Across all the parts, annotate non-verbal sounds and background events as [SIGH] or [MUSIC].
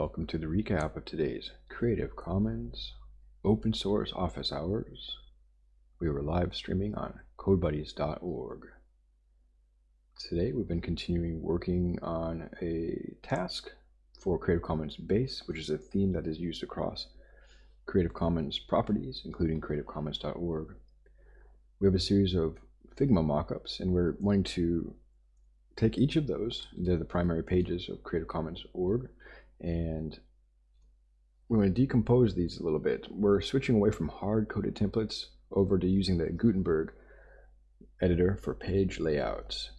Welcome to the recap of today's Creative Commons open source office hours. We were live streaming on codebuddies.org. Today we've been continuing working on a task for Creative Commons base, which is a theme that is used across Creative Commons properties, including creativecommons.org. We have a series of Figma mockups, and we're wanting to take each of those, they're the primary pages of Creative Commons.org, and we want to decompose these a little bit. We're switching away from hard-coded templates over to using the Gutenberg editor for page layouts.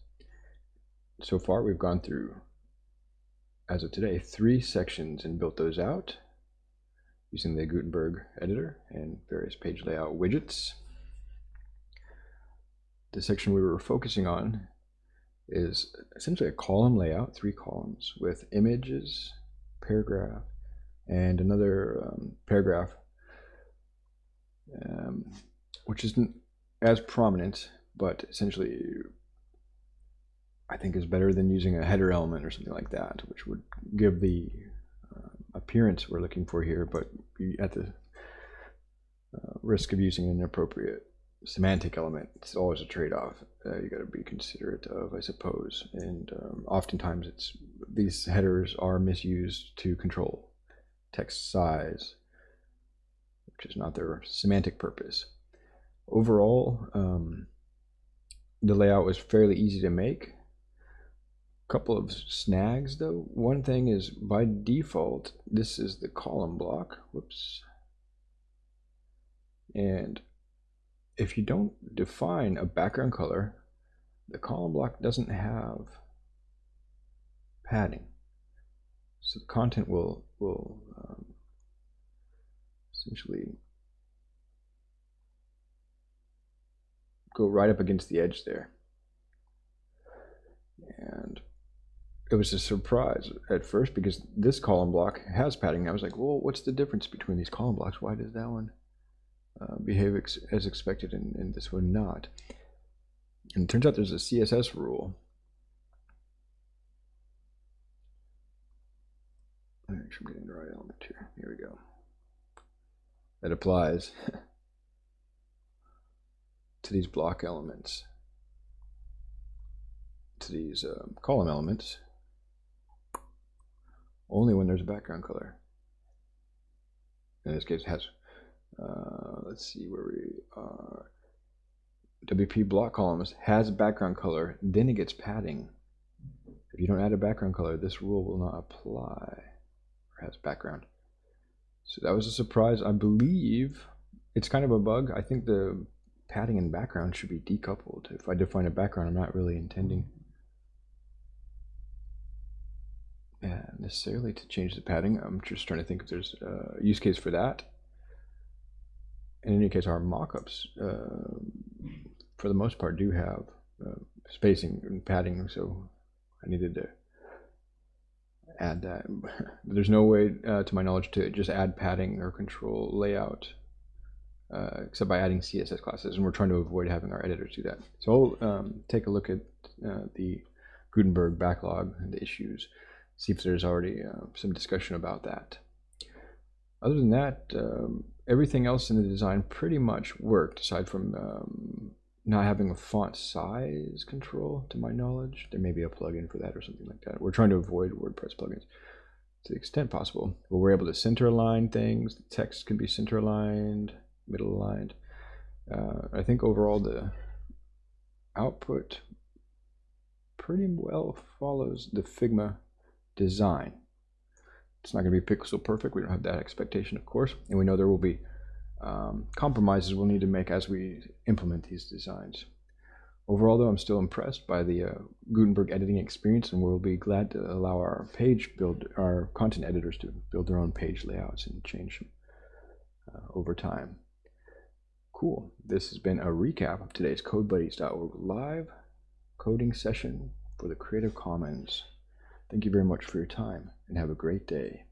So far, we've gone through, as of today, three sections and built those out using the Gutenberg editor and various page layout widgets. The section we were focusing on is essentially a column layout, three columns with images, paragraph, and another um, paragraph, um, which isn't as prominent, but essentially I think is better than using a header element or something like that, which would give the uh, appearance we're looking for here, but at the uh, risk of using an inappropriate semantic element. It's always a trade-off. Uh, you got to be considerate of, I suppose. And um, oftentimes, it's these headers are misused to control text size, which is not their semantic purpose. Overall, um, the layout was fairly easy to make. A couple of snags, though. One thing is, by default, this is the column block. Whoops. And if you don't define a background color, the column block doesn't have padding. So the content will, will um, essentially go right up against the edge there. And it was a surprise at first because this column block has padding. I was like, well, what's the difference between these column blocks? Why does that one uh, behave ex as expected and, and this one not. And it turns out there's a CSS rule. Make I'm getting the element here. Here we go. That applies [LAUGHS] to these block elements, to these uh, column elements, only when there's a background color. In this case, it has uh, let's see where we are. WP block columns has a background color, then it gets padding. If you don't add a background color, this rule will not apply, has background. So that was a surprise. I believe it's kind of a bug. I think the padding and background should be decoupled. If I define a background, I'm not really intending yeah, necessarily to change the padding. I'm just trying to think if there's a use case for that in any case, our mockups, uh, for the most part, do have uh, spacing and padding, so I needed to add that. [LAUGHS] There's no way, uh, to my knowledge, to just add padding or control layout, uh, except by adding CSS classes, and we're trying to avoid having our editors do that. So I'll um, take a look at uh, the Gutenberg backlog and the issues, see if there's already uh, some discussion about that. Other than that, um, everything else in the design pretty much worked, aside from um, not having a font size control, to my knowledge. There may be a plugin for that or something like that. We're trying to avoid WordPress plugins to the extent possible. But we're able to center align things. The text can be center aligned, middle aligned. Uh, I think overall the output pretty well follows the Figma design. It's not going to be pixel perfect. We don't have that expectation, of course. And we know there will be um, compromises we'll need to make as we implement these designs. Overall, though, I'm still impressed by the uh, Gutenberg editing experience, and we'll be glad to allow our page build, our content editors to build their own page layouts and change them uh, over time. Cool. This has been a recap of today's CodeBuddies.org live coding session for the Creative Commons. Thank you very much for your time and have a great day.